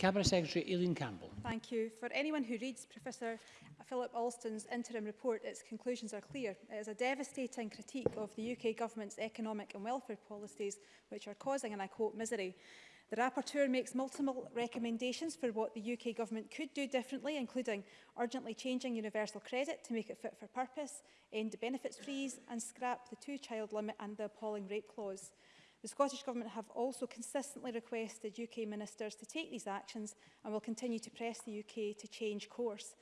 Cabinet Secretary Eileen Campbell. Thank you. For anyone who reads Professor Philip Alston's interim report, its conclusions are clear. It is a devastating critique of the UK government's economic and welfare policies, which are causing, and I quote, misery. The rapporteur makes multiple recommendations for what the UK government could do differently, including urgently changing universal credit to make it fit for purpose, end the benefits freeze and scrap the two-child limit and the appalling rape clause. The Scottish Government have also consistently requested UK ministers to take these actions and will continue to press the UK to change course.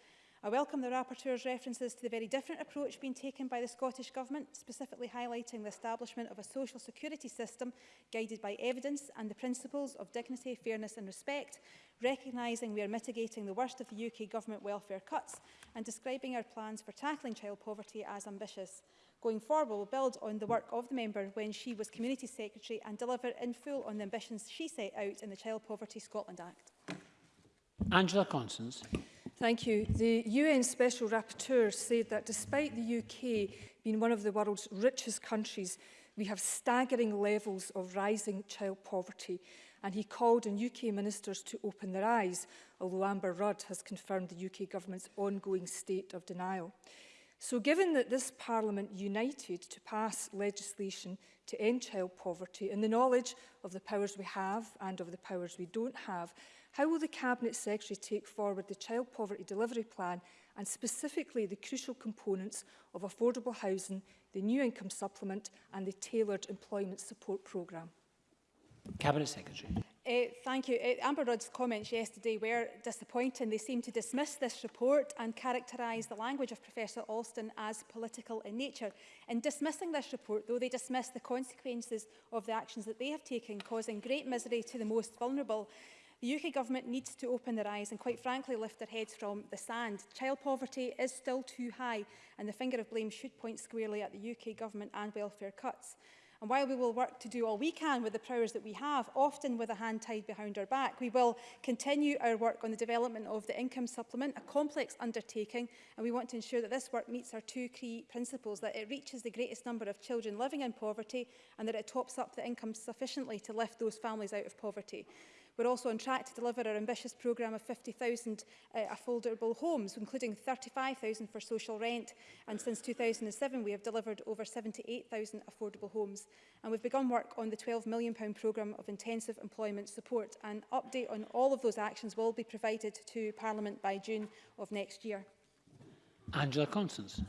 I welcome the Rapporteur's references to the very different approach being taken by the Scottish Government, specifically highlighting the establishment of a social security system guided by evidence and the principles of dignity, fairness and respect, recognising we are mitigating the worst of the UK Government welfare cuts and describing our plans for tackling child poverty as ambitious. Going forward, we'll build on the work of the member when she was Community Secretary and deliver in full on the ambitions she set out in the Child Poverty Scotland Act. Angela Constance. Thank you. The UN Special Rapporteur said that despite the UK being one of the world's richest countries, we have staggering levels of rising child poverty. And he called on UK ministers to open their eyes, although Amber Rudd has confirmed the UK government's ongoing state of denial. So given that this Parliament united to pass legislation to end child poverty and the knowledge of the powers we have and of the powers we don't have, how will the Cabinet Secretary take forward the Child Poverty Delivery Plan and specifically the crucial components of affordable housing, the new income supplement and the tailored employment support programme? Cabinet Secretary. Uh, thank you. Uh, Amber Rudd's comments yesterday were disappointing. They seem to dismiss this report and characterise the language of Professor Alston as political in nature. In dismissing this report, though, they dismiss the consequences of the actions that they have taken, causing great misery to the most vulnerable. The UK government needs to open their eyes and quite frankly lift their heads from the sand. Child poverty is still too high and the finger of blame should point squarely at the UK government and welfare cuts. And while we will work to do all we can with the powers that we have, often with a hand tied behind our back, we will continue our work on the development of the income supplement, a complex undertaking, and we want to ensure that this work meets our two key principles, that it reaches the greatest number of children living in poverty and that it tops up the income sufficiently to lift those families out of poverty. We're also on track to deliver our ambitious programme of 50,000 uh, affordable homes, including 35,000 for social rent. And since 2007, we have delivered over 78,000 affordable homes. And we've begun work on the £12 million programme of intensive employment support. An update on all of those actions will be provided to Parliament by June of next year. Angela Constance.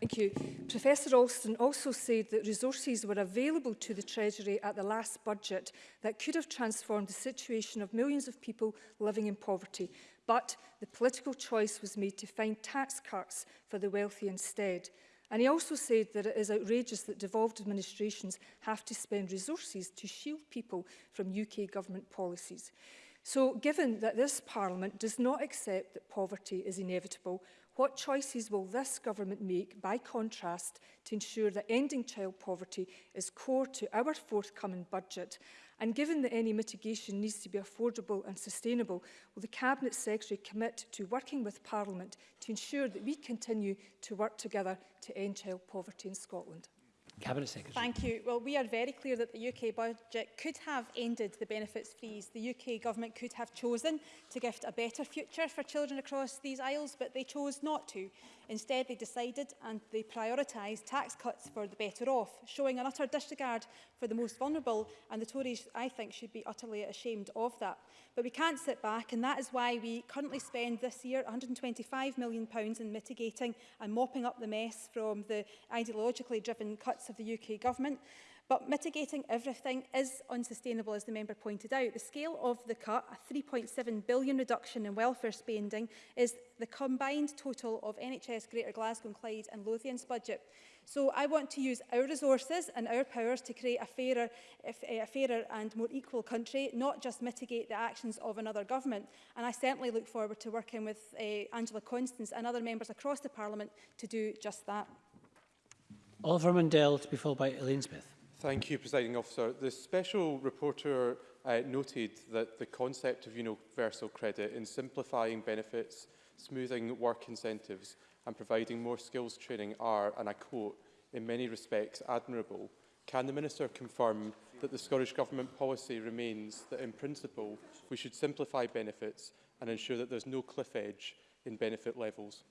Thank you. Professor Alston also said that resources were available to the Treasury at the last budget that could have transformed the situation of millions of people living in poverty, but the political choice was made to find tax cuts for the wealthy instead. And he also said that it is outrageous that devolved administrations have to spend resources to shield people from UK government policies. So given that this Parliament does not accept that poverty is inevitable, what choices will this government make, by contrast, to ensure that ending child poverty is core to our forthcoming budget? And given that any mitigation needs to be affordable and sustainable, will the Cabinet Secretary commit to working with Parliament to ensure that we continue to work together to end child poverty in Scotland? Cabinet Secretary. Thank you. Well, we are very clear that the UK budget could have ended the benefits freeze. The UK government could have chosen to gift a better future for children across these isles, but they chose not to. Instead, they decided and they prioritised tax cuts for the better off, showing an utter disregard for the most vulnerable, and the Tories, I think, should be utterly ashamed of that. But we can't sit back, and that is why we currently spend this year £125 million in mitigating and mopping up the mess from the ideologically driven cuts guts of the UK Government. But mitigating everything is unsustainable, as the member pointed out. The scale of the cut, a 3.7 billion reduction in welfare spending, is the combined total of NHS Greater Glasgow and Clyde and Lothian's budget. So I want to use our resources and our powers to create a fairer, eh, a fairer and more equal country, not just mitigate the actions of another government. And I certainly look forward to working with uh, Angela Constance and other members across the Parliament to do just that. Oliver Mundell to be followed by Elaine Smith. Thank you, Presiding Officer. The Special reporter uh, noted that the concept of universal credit in simplifying benefits, smoothing work incentives and providing more skills training are, and I quote, in many respects admirable. Can the Minister confirm that the Scottish Government policy remains that in principle we should simplify benefits and ensure that there's no cliff edge in benefit levels?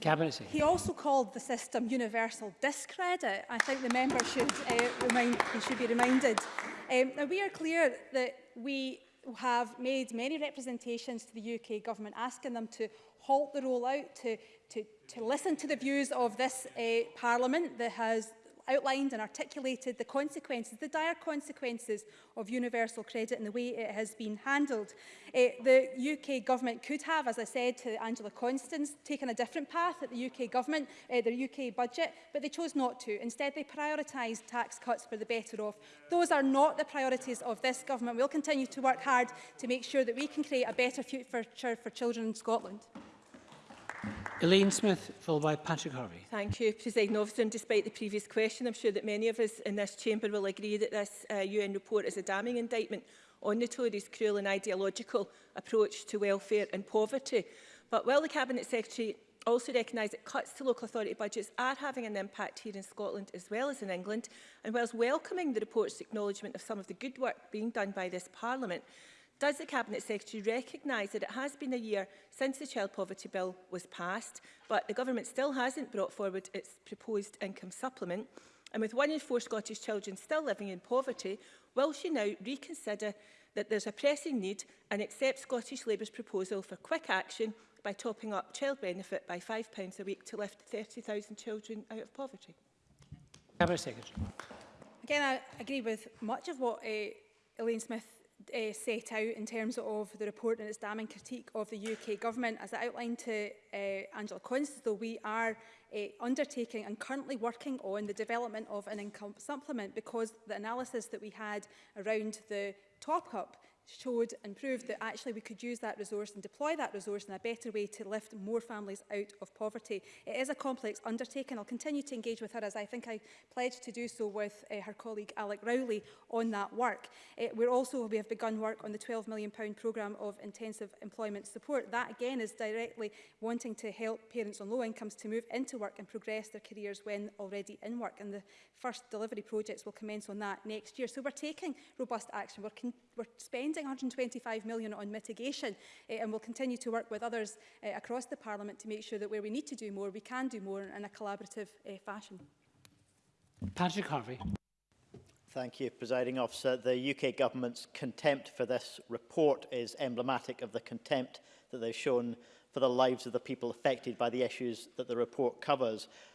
Cabinet Secretary. He also called the system universal discredit. I think the member should, uh, remind, he should be reminded. Um, now, we are clear that we have made many representations to the UK government asking them to halt the rollout, to, to, to listen to the views of this uh, parliament that has outlined and articulated the consequences, the dire consequences of universal credit and the way it has been handled. Uh, the UK government could have, as I said to Angela Constance, taken a different path at the UK government, uh, their UK budget, but they chose not to. Instead, they prioritised tax cuts for the better off. Those are not the priorities of this government. We'll continue to work hard to make sure that we can create a better future for children in Scotland. Elaine Smith, followed by Patrick Harvey. Thank you, President Officer. And despite the previous question, I'm sure that many of us in this chamber will agree that this uh, UN report is a damning indictment on the Tories' cruel and ideological approach to welfare and poverty. But while the Cabinet Secretary also recognise that cuts to local authority budgets are having an impact here in Scotland as well as in England, and whilst welcoming the report's acknowledgement of some of the good work being done by this Parliament, Does the Cabinet Secretary recognise that it has been a year since the Child Poverty Bill was passed, but the Government still hasn't brought forward its proposed income supplement? And with one in four Scottish children still living in poverty, will she now reconsider that there's a pressing need and accept Scottish Labour's proposal for quick action by topping up child benefit by £5 a week to lift 30,000 children out of poverty? Cabinet Secretary. Again, I agree with much of what uh, Elaine Smith uh, set out in terms of the report and its damning critique of the UK government. As I outlined to uh, Angela Constable, we are uh, undertaking and currently working on the development of an income supplement because the analysis that we had around the top-up showed and proved that actually we could use that resource and deploy that resource in a better way to lift more families out of poverty. It is a complex undertaking. I'll continue to engage with her as I think I pledged to do so with uh, her colleague Alec Rowley on that work. Uh, we're also, we have begun work on the £12 million programme of intensive employment support. That again is directly wanting to help parents on low incomes to move into work and progress their careers when already in work. And the first delivery projects will commence on that next year. So we're taking robust action. We're we're spending 125 million on mitigation uh, and we'll continue to work with others uh, across the Parliament to make sure that where we need to do more, we can do more in a collaborative uh, fashion. Patrick Harvey. Thank you, Presiding Officer. The UK Government's contempt for this report is emblematic of the contempt that they've shown for the lives of the people affected by the issues that the report covers.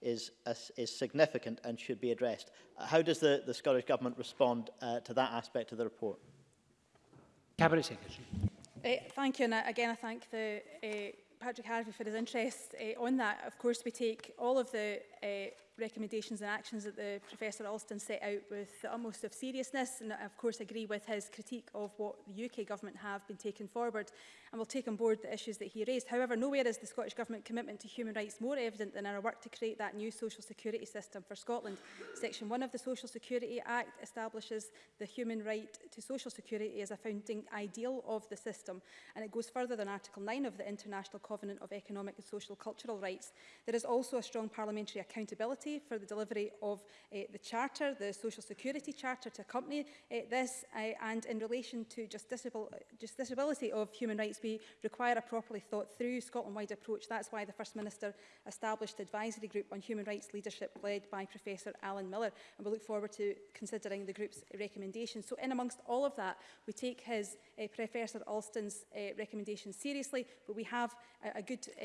is, is significant and should be addressed. How does the, the Scottish Government respond uh, to that aspect of the report? Cabinet Secretary. Uh, thank you, and uh, again I thank the, uh, Patrick Harvey for his interest uh, on that. Of course, we take all of the uh, recommendations and actions that the Professor Alston set out with the utmost of seriousness and of course agree with his critique of what the UK Government have been taking forward and will take on board the issues that he raised. However, nowhere is the Scottish Government commitment to human rights more evident than in our work to create that new social security system for Scotland. Section 1 of the Social Security Act establishes the human right to social security as a founding ideal of the system and it goes further than Article 9 of the International Covenant of Economic and Social Cultural Rights. There is also a strong parliamentary account accountability for the delivery of uh, the Charter, the Social Security Charter to accompany uh, this uh, and in relation to just, disab just disability of human rights we require a properly thought through Scotland-wide approach. That's why the First Minister established the advisory group on human rights leadership led by Professor Alan Miller and we look forward to considering the group's recommendations. So in amongst all of that we take his uh, Professor Alston's uh, recommendations seriously but we have a, a good uh,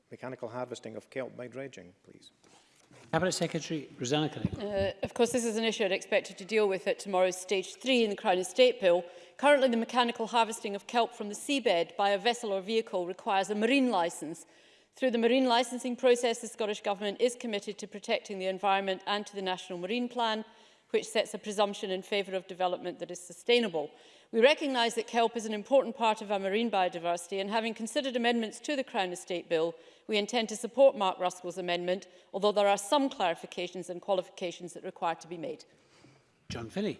mechanical harvesting of kelp by dredging, please. Cabinet Secretary Rosanna Cunningham. Uh, of course, this is an issue I'd expected to deal with at tomorrow's Stage 3 in the Crown Estate Bill. Currently, the mechanical harvesting of kelp from the seabed by a vessel or vehicle requires a marine licence. Through the marine licensing process, the Scottish Government is committed to protecting the environment and to the National Marine Plan, which sets a presumption in favour of development that is sustainable. We recognise that kelp is an important part of our marine biodiversity and having considered amendments to the Crown Estate Bill, we intend to support Mark Ruskell's amendment, although there are some clarifications and qualifications that require to be made. John Finney.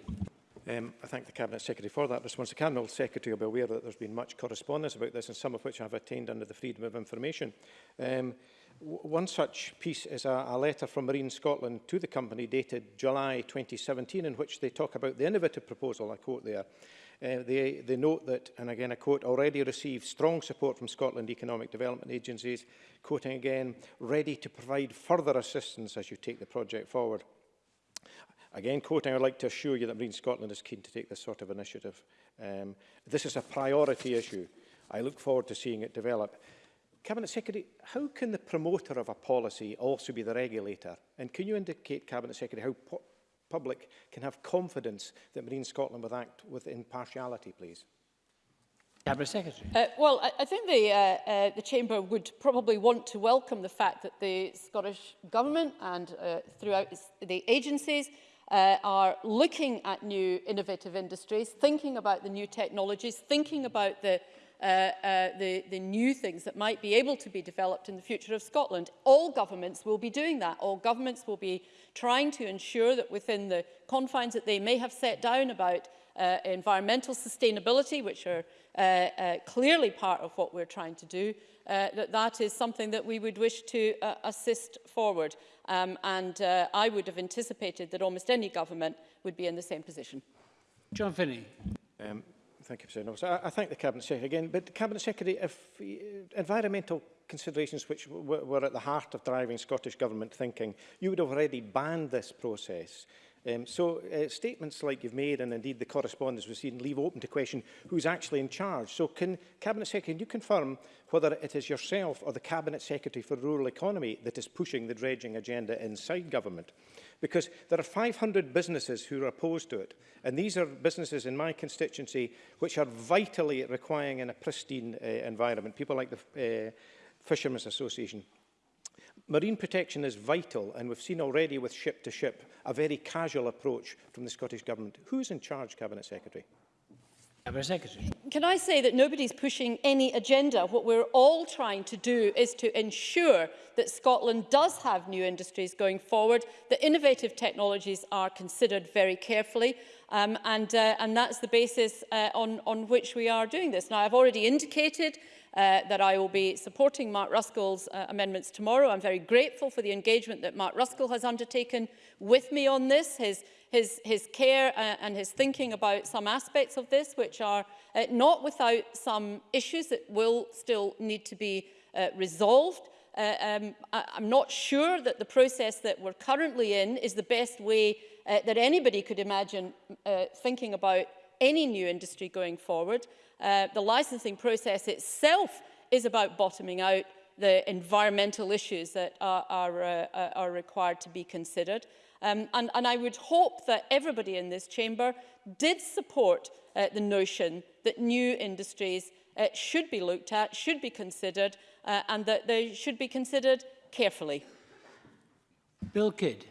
Um, I thank the Cabinet Secretary for that response. The Cabinet Secretary will be aware that there's been much correspondence about this and some of which I've attained under the Freedom of Information. Um, one such piece is a, a letter from Marine Scotland to the company dated July 2017 in which they talk about the innovative proposal, I quote there. Uh, they, they note that, and again I quote, already received strong support from Scotland Economic Development Agencies, quoting again, ready to provide further assistance as you take the project forward. Again, quoting, I'd like to assure you that Marine Scotland is keen to take this sort of initiative. Um, this is a priority issue. I look forward to seeing it develop. Cabinet Secretary, how can the promoter of a policy also be the regulator? And can you indicate, Cabinet Secretary, how public can have confidence that Marine Scotland will act with impartiality, please? Cabinet Secretary. Uh, well, I, I think the, uh, uh, the Chamber would probably want to welcome the fact that the Scottish Government and uh, throughout the agencies uh, are looking at new innovative industries, thinking about the new technologies, thinking about the uh, uh, the, the new things that might be able to be developed in the future of Scotland. All governments will be doing that. All governments will be trying to ensure that within the confines that they may have set down about uh, environmental sustainability, which are uh, uh, clearly part of what we're trying to do, uh, that that is something that we would wish to uh, assist forward. Um, and uh, I would have anticipated that almost any government would be in the same position. John Finney. Um, thank you, President Officer. I, I thank the Cabinet Secretary again. But, the Cabinet Secretary, if environmental considerations which were at the heart of driving Scottish Government thinking, you would have already banned this process. Um, so uh, statements like you've made and indeed the correspondence we've seen leave open to question who's actually in charge. So can Cabinet Secretary, can you confirm whether it is yourself or the Cabinet Secretary for Rural Economy that is pushing the dredging agenda inside government? Because there are 500 businesses who are opposed to it and these are businesses in my constituency which are vitally requiring in a pristine uh, environment, people like the uh, Fishermen's Association. Marine protection is vital, and we've seen already with ship-to-ship -ship, a very casual approach from the Scottish Government. Who's in charge, Cabinet Secretary? Cabinet Secretary. Can I say that nobody's pushing any agenda? What we're all trying to do is to ensure that Scotland does have new industries going forward, that innovative technologies are considered very carefully, um, and, uh, and that's the basis uh, on, on which we are doing this. Now, I've already indicated Uh, that I will be supporting Mark Ruskell's uh, amendments tomorrow. I'm very grateful for the engagement that Mark Ruskell has undertaken with me on this, his, his, his care uh, and his thinking about some aspects of this, which are uh, not without some issues that will still need to be uh, resolved. Uh, um, I, I'm not sure that the process that we're currently in is the best way uh, that anybody could imagine uh, thinking about any new industry going forward. Uh, the licensing process itself is about bottoming out the environmental issues that are, are, uh, uh, are required to be considered. Um, and, and I would hope that everybody in this chamber did support uh, the notion that new industries uh, should be looked at, should be considered, uh, and that they should be considered carefully. Bill Kidd.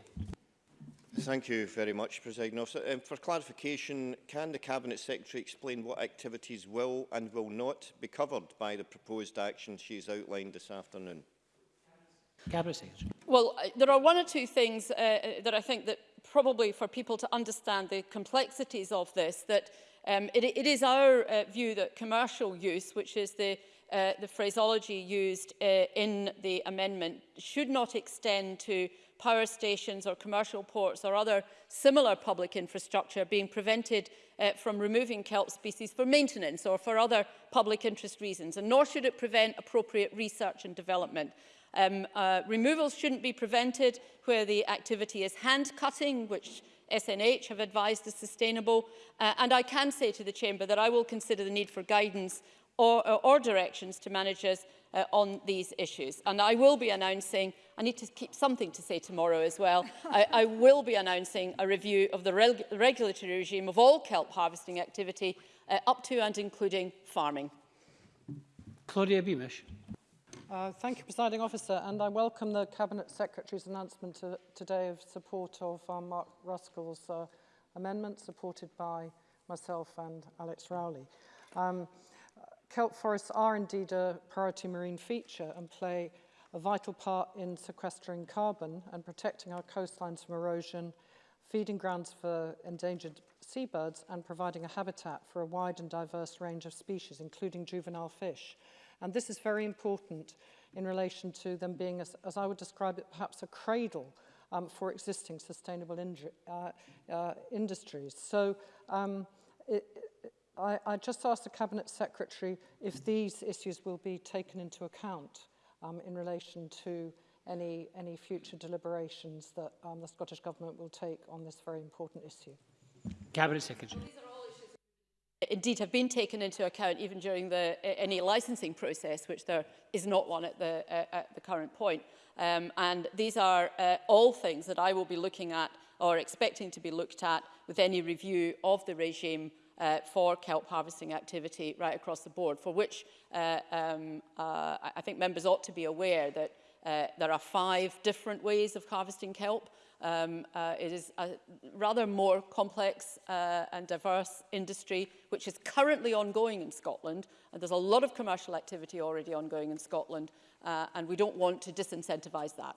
Thank you very much, President Officer. Um, for clarification, can the Cabinet Secretary explain what activities will and will not be covered by the proposed action she has outlined this afternoon? Cabinet Secretary. Well, there are one or two things uh, uh, that I think that probably for people to understand the complexities of this, that um, it, it is our uh, view that commercial use, which is the uh, the phraseology used uh, in the amendment should not extend to power stations or commercial ports or other similar public infrastructure being prevented uh, from removing kelp species for maintenance or for other public interest reasons, and nor should it prevent appropriate research and development. Um, uh, removals shouldn't be prevented where the activity is hand cutting, which SNH have advised is sustainable. Uh, and I can say to the Chamber that I will consider the need for guidance or, uh, or directions to managers uh, on these issues. And I will be announcing, I need to keep something to say tomorrow as well, I, I will be announcing a review of the reg regulatory regime of all kelp harvesting activity uh, up to and including farming. Claudia Beamish. Uh, thank you, Presiding Officer, and I welcome the Cabinet Secretary's announcement to, today of support of um, Mark Ruskell's uh, amendment, supported by myself and Alex Rowley. Um, kelp forests are indeed a priority marine feature and play a vital part in sequestering carbon and protecting our coastlines from erosion, feeding grounds for endangered seabirds and providing a habitat for a wide and diverse range of species, including juvenile fish. And this is very important in relation to them being, as, as I would describe it, perhaps a cradle um, for existing sustainable uh, uh, industries. So um, it, I, I just asked the Cabinet Secretary if these issues will be taken into account um, in relation to any, any future deliberations that um, the Scottish Government will take on this very important issue. Cabinet Secretary. Indeed, have been taken into account even during the any licensing process, which there is not one at the, uh, at the current point. Um, and these are uh, all things that I will be looking at or expecting to be looked at with any review of the regime uh, for kelp harvesting activity right across the board, for which uh, um, uh, I think members ought to be aware that uh, there are five different ways of harvesting kelp. Um, uh, it is a rather more complex uh, and diverse industry, which is currently ongoing in Scotland. And there's a lot of commercial activity already ongoing in Scotland, uh, and we don't want to disincentivise that.